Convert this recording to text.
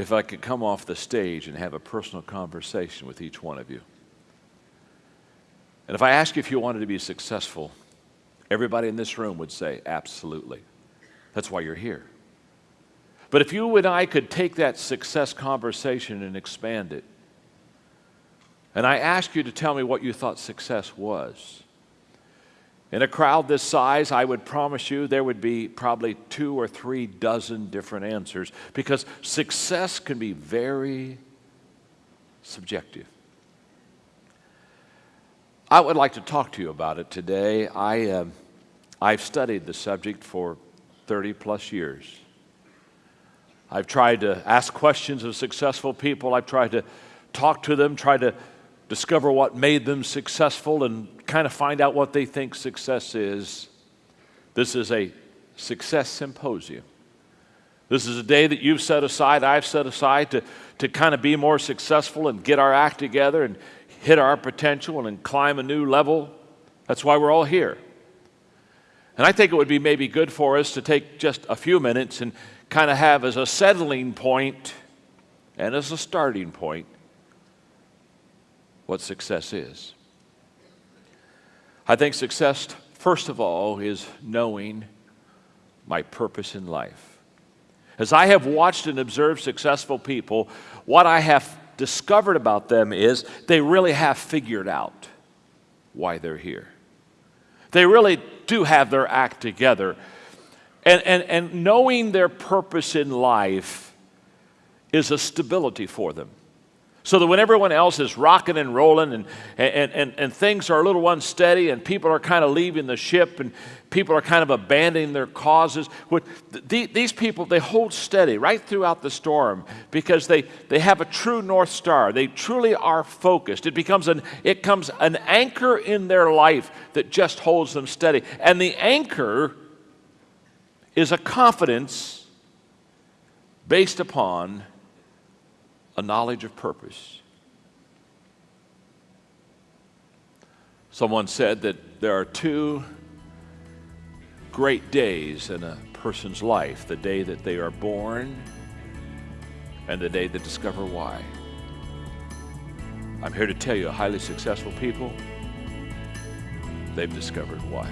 if I could come off the stage and have a personal conversation with each one of you. And if I asked you if you wanted to be successful, everybody in this room would say, absolutely. That's why you're here. But if you and I could take that success conversation and expand it, and I ask you to tell me what you thought success was, in a crowd this size, I would promise you there would be probably two or three dozen different answers because success can be very subjective. I would like to talk to you about it today. I, uh, I've studied the subject for 30 plus years. I've tried to ask questions of successful people. I've tried to talk to them, try to discover what made them successful, and kind of find out what they think success is. This is a success symposium. This is a day that you've set aside, I've set aside to, to kind of be more successful and get our act together and hit our potential and climb a new level. That's why we're all here. And I think it would be maybe good for us to take just a few minutes and kind of have as a settling point and as a starting point what success is. I think success, first of all, is knowing my purpose in life. As I have watched and observed successful people, what I have discovered about them is they really have figured out why they're here. They really do have their act together. And, and, and knowing their purpose in life is a stability for them. So that when everyone else is rocking and rolling and, and, and, and things are a little unsteady and people are kind of leaving the ship and people are kind of abandoning their causes, these people, they hold steady right throughout the storm because they, they have a true North Star. They truly are focused. It becomes an, it comes an anchor in their life that just holds them steady. And the anchor is a confidence based upon a knowledge of purpose. Someone said that there are two great days in a person's life the day that they are born and the day they discover why. I'm here to tell you, highly successful people, they've discovered why.